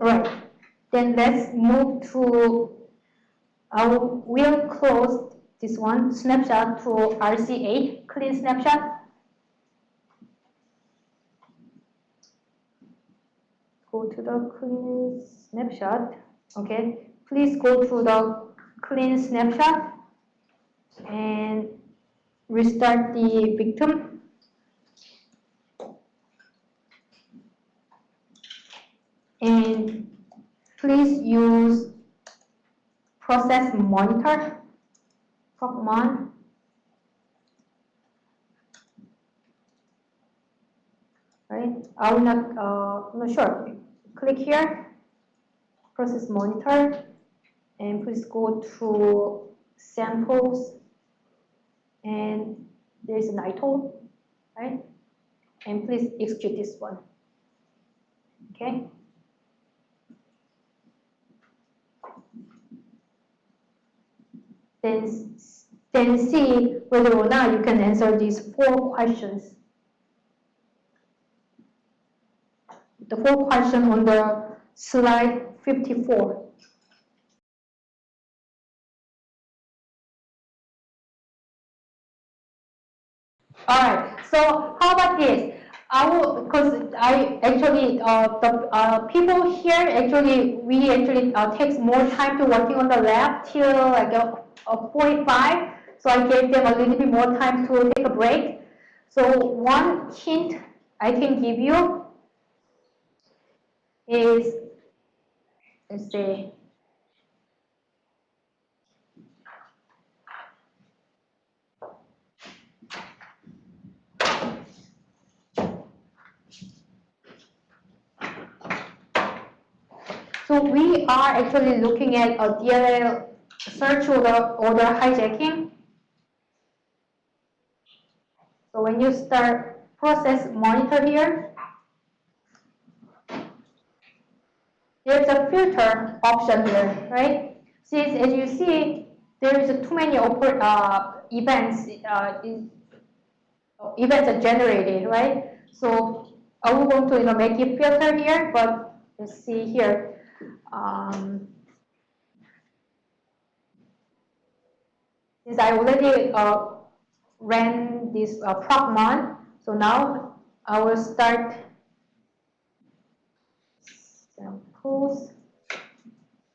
Right. Then let's move to, I will close this one snapshot to RC8, clean snapshot. Go to the clean snapshot. Okay. Please go to the clean snapshot and restart the victim. And please use process monitor, procmon. Right, I will not, uh, not sure. Click here, process monitor, and please go to samples and there's an ITOL, right? And please execute this one, okay? Then, then see whether or not you can answer these four questions. The four questions on the slide 54. All right. So how about this? I will, because I actually, uh, the uh, people here actually, we actually uh, takes more time to working on the lab till like 45. So I gave them a little bit more time to take a break. So one hint I can give you is, let's see, So we are actually looking at a DLL search order, order hijacking. So when you start process monitor here, there's a filter option here, right? Since as you see, there is too many uh, events, uh, events are generated, right? So I will going to you know, make it filter here, but let's see here. Um, since I already uh, ran this uh, so now I will start samples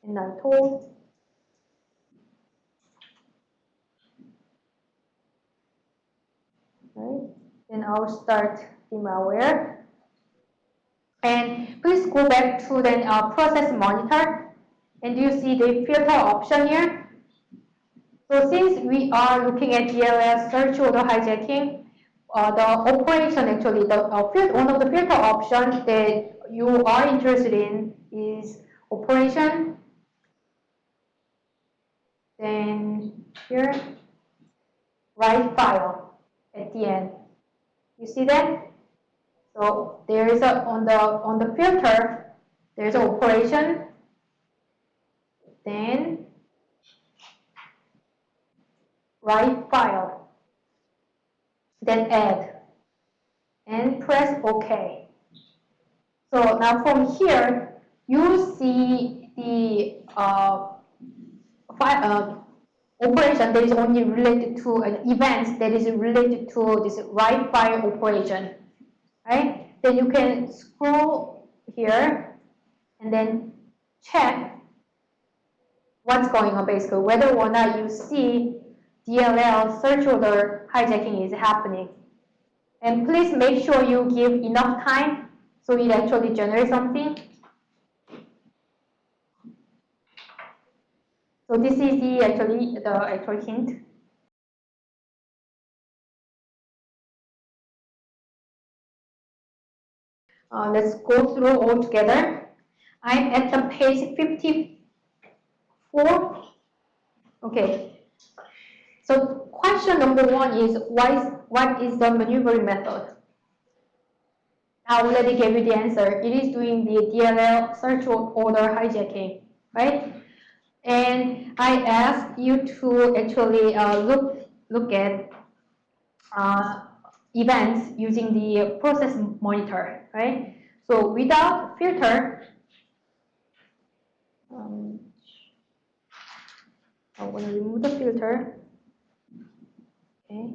and then tools. Right, then I'll start the malware. And please go back to the uh, process monitor. And you see the filter option here? So since we are looking at DLL search order hijacking, uh, the operation actually, the uh, field, one of the filter options that you are interested in is operation. Then here, write file at the end. You see that? So there is a on the on the filter, there's an operation. Then write file. Then add and press OK. So now from here, you see the uh, file, uh, operation that is only related to an event that is related to this write file operation right? Then you can scroll here and then check what's going on basically, whether or not you see DLL search order hijacking is happening. And please make sure you give enough time so it actually generates something. So this is the actually the actual hint. Uh, let's go through all together. I'm at the page 54. Okay. So question number one is what is, what is the maneuvering method? I already gave you the answer. It is doing the DLL search order hijacking, right? And I asked you to actually uh, look look at uh, events using the process monitor, right? So without filter, um, I want to remove the filter. Okay.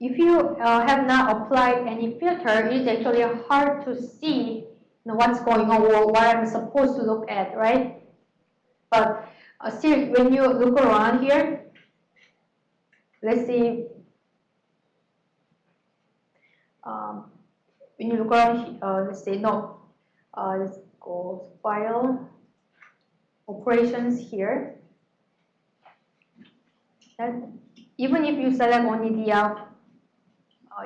If you uh, have not applied any filter, it's actually hard to see you know, what's going on or what I'm supposed to look at, right? But uh, still, when you look around here, let's see, um, when you look around, uh, let's say, no, uh, let's go file, operations here. And even if you select only the uh,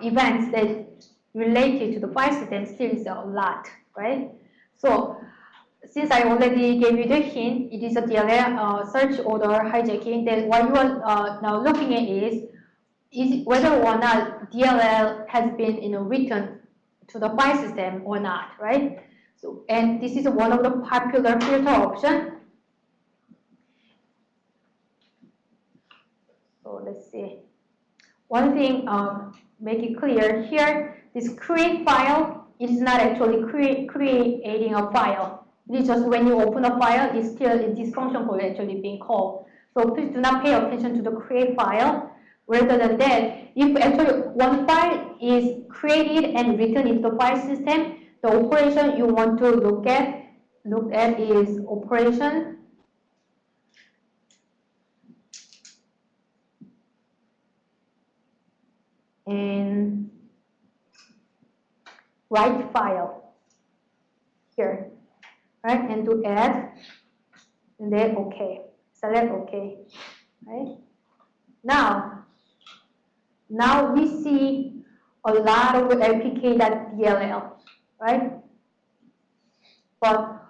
events that related to the file system, still is a lot, right? So since I already gave you the hint, it is a DLL uh, search order hijacking, then what you are uh, now looking at is, is whether or not DLL has been you know, written to the file system or not, right? So, and this is one of the popular filter option. So let's see. One thing, um, make it clear here, this create file, it is not actually create, creating a file. It is just when you open a file, it's still this function call actually being called. So please do not pay attention to the create file. Rather than that, if actually one file is created and written into the file system, the operation you want to look at look at is operation and write file here, right? And to add, and then OK. Select OK, right? Now, now we see a lot of lpk.dll, right? But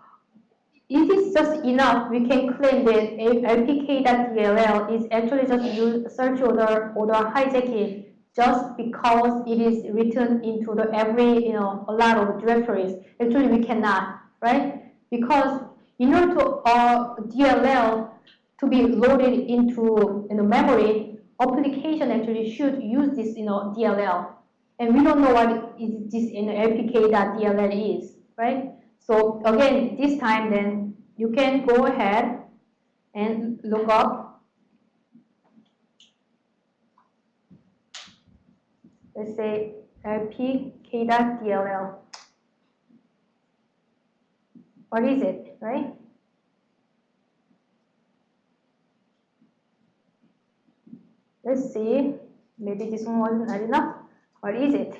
it is just enough, we can claim that lpk.dll is actually just use search order order hijacking just because it is written into the every, you know, a lot of directories. Actually, we cannot, right? Because in order to uh, DLL to be loaded into you know, memory, application actually should use this, you know, DLL. And we don't know what is this in the you know, lpk.dll is, right? So again, this time then you can go ahead and look up let's say lpk.dll. What is it, right? Let's see, maybe this one wasn't not enough. What is it,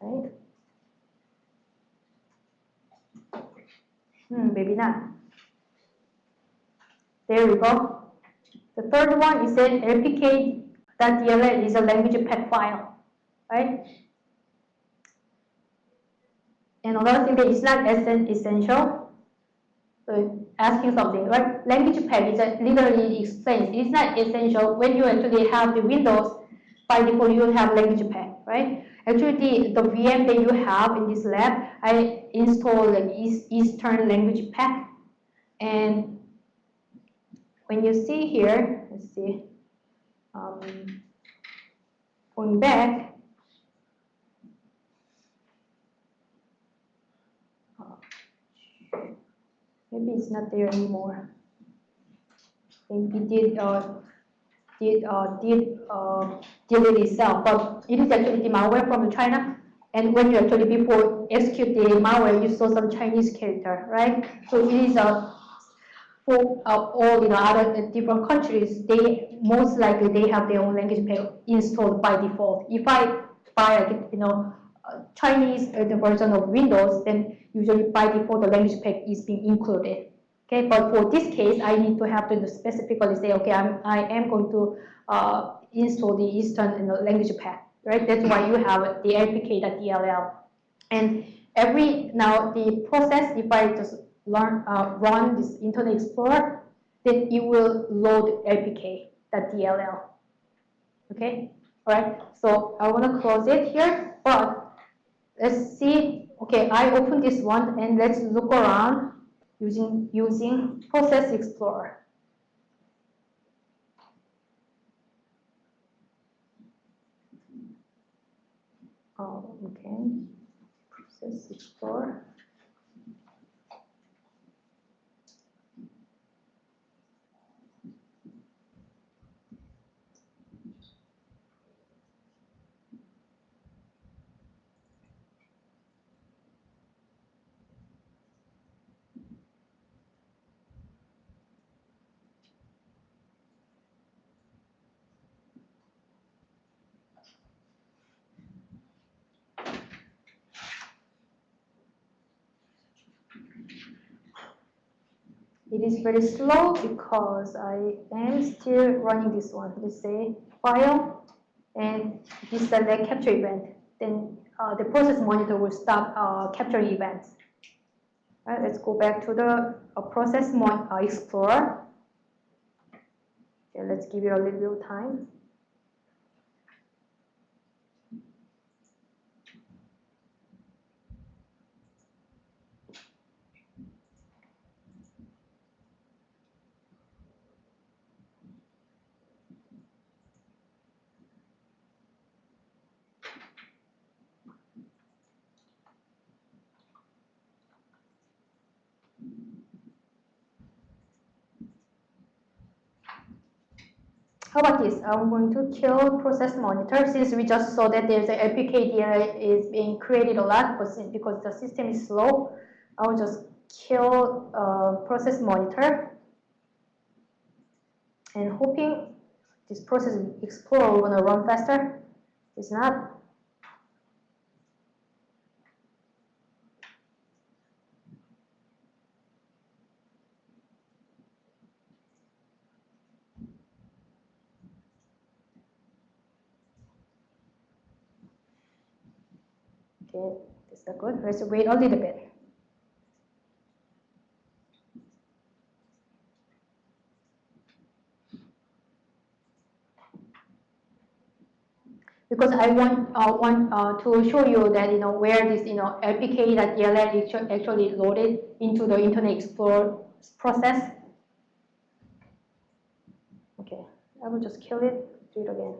right? Hmm, maybe not. There we go. The third one is an lpk.dll is a language pack file right? And another thing that is not essential, so asking something, right? Language pack is literally explains. It's not essential when you actually have the Windows, by default you have language pack, right? Actually, the, the VM that you have in this lab, I installed like Eastern language pack. And when you see here, let's see, um, going back, maybe it's not there anymore. it did uh, did uh, did uh, delete itself, but it is actually the malware from China. And when you actually before execute the malware, you saw some Chinese character, right? So it is a uh, for uh, all you know other different countries. They most likely they have their own language pack installed by default. If I buy a you know Chinese uh, version of Windows, then usually by default the language pack is being included. Okay, but for this case, I need to have to specifically say, okay, I'm, I am going to uh, install the Eastern you know, language pack, right? That's why you have the lpk.dll. And every, now the process, if I just learn, uh, run this Internet Explorer, then it will load lpk.dll. Okay, all right, so I want to close it here, but let's see, okay, I open this one and let's look around using, using Process Explorer. Oh, okay. process explorer. It is very slow because I am still running this one. Let's say file and deselect capture event. Then uh, the process monitor will stop uh, capturing events. Let's go back to the uh, process mon uh, explorer. Okay, let's give it a little bit of time. How about this? I'm going to kill process monitor since we just saw that there's a APK DLL is being created a lot, because the system is slow, I'll just kill uh, process monitor and hoping this process explorer will run faster. It's not. Okay, is that good? Let's wait a little bit. Because I want uh, want uh, to show you that you know where this you know apk.dll actually loaded into the Internet Explorer process. Okay, I will just kill it. Do it again.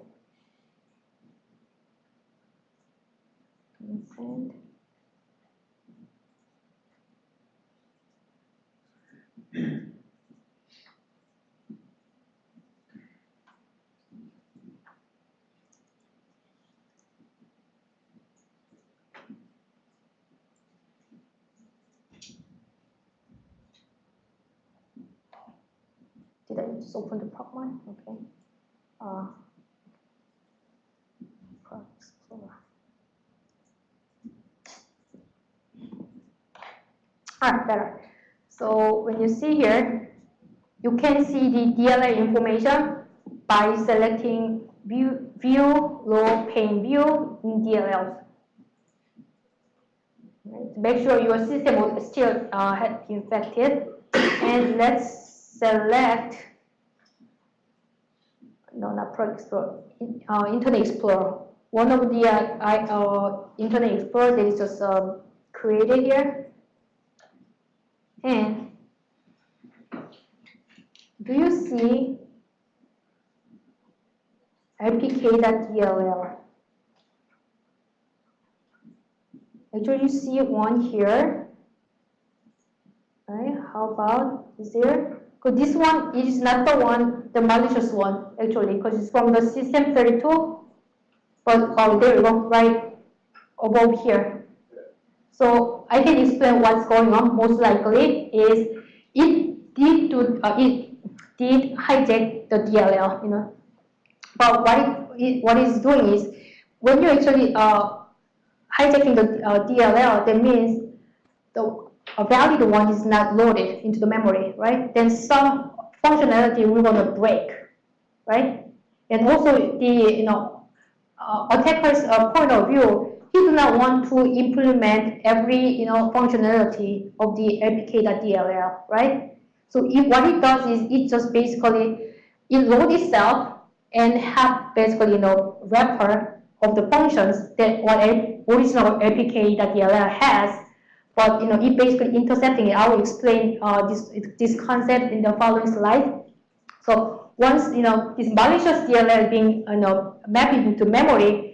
Did I just open the prop one? Okay. Uh, Ah, better. So when you see here, you can see the DLL information by selecting view, view low pane view in DLL. Make sure your system is still uh, infected. and let's select, no, not Pro Explorer, uh, Internet Explorer. One of the uh, uh, Internet Explorer that is just uh, created here and do you see apk.dll? Actually, you see one here. Right? How about is there? Because this one is not the one, the malicious one, actually, because it's from the system 32. But oh, there we go, right above here. So I can explain what's going on. Most likely is it did to uh, it did hijack the DLL, you know. But what it, it what it's doing is when you actually uh, hijacking the uh, DLL, that means the a valid one is not loaded into the memory, right? Then some functionality will gonna break, right? And also the you know uh, attacker's uh, point of view he do not want to implement every you know functionality of the apk.dll, right? So if what it does is it just basically it load itself and have basically you know wrapper of the functions that what original apk.dll has, but you know it basically intercepting it. I will explain uh, this this concept in the following slide. So once you know this malicious DLL being you know mapped into memory,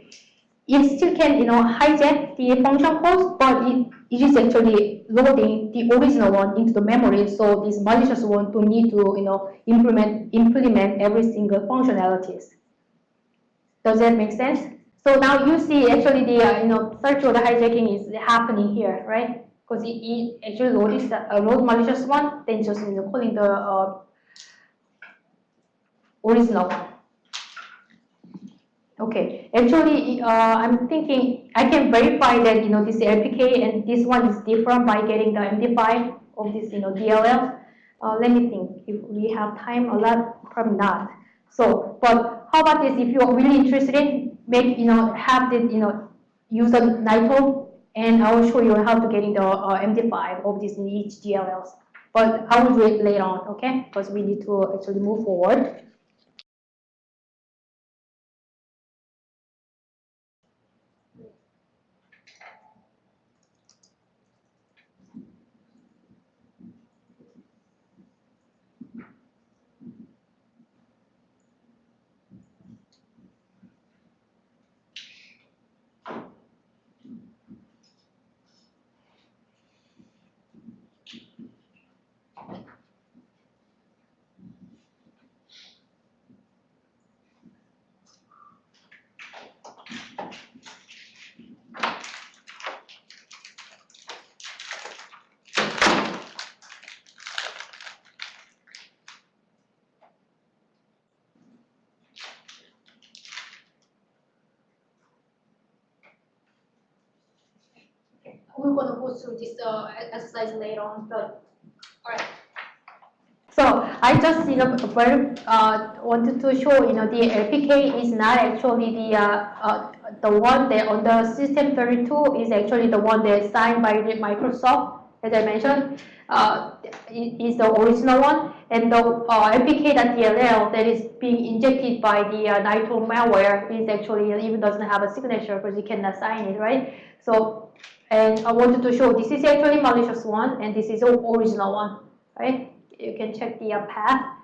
it still can, you know, hijack the function calls, but it, it is actually loading the original one into the memory. So this malicious one don't need to, you know, implement implement every single functionalities. Does that make sense? So now you see actually the uh, you know search order hijacking is happening here, right? Because it, actually loads a uh, load malicious one, then just you know calling the uh, original one. Okay, actually, uh, I'm thinking I can verify that you know this LPK and this one is different by getting the MD5 of this you know DLL. Uh, let me think if we have time a lot, probably not. So, but how about this? If you're really interested in make you know have the you know use a NITO, and I will show you how to get in the uh, MD5 of this in each DLLs. But I will do it later on, okay? Because we need to actually move forward. We're going to go through this uh, exercise later on, but all right. So I just you know very uh, wanted to show you know the LPK is not actually the uh, uh, the one that on the system 32 is actually the one that's signed by Microsoft as I mentioned. Uh, is the original one. And the uh, LPK.dll that is being injected by the uh, Nitol malware is actually even doesn't have a signature because you cannot sign it right? So and I wanted to show this is actually malicious one and this is original one, right? You can check the uh, path.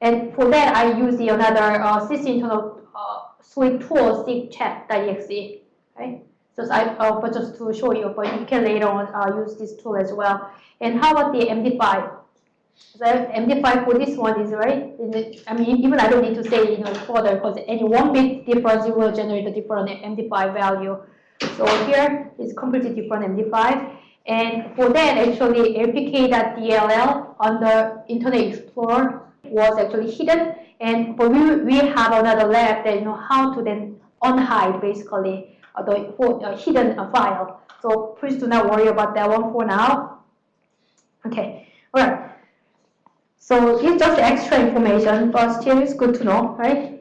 And for that, I use the another uh, internal uh, suite tool, sigcheck.exe, right? So I, uh, but just to show you, but you can later on uh, use this tool as well. And how about the MD5? So MD5 for this one is right. I mean, even I don't need to say you know further because any one bit difference it will generate a different MD5 value. So here is completely different MD5. And for that, actually, lpk.dll on the Internet Explorer was actually hidden. And but we, we have another lab that you know how to then unhide basically uh, the for, uh, hidden uh, file. So please do not worry about that one for now. Okay, all right. So it's just extra information, but still it's good to know, right?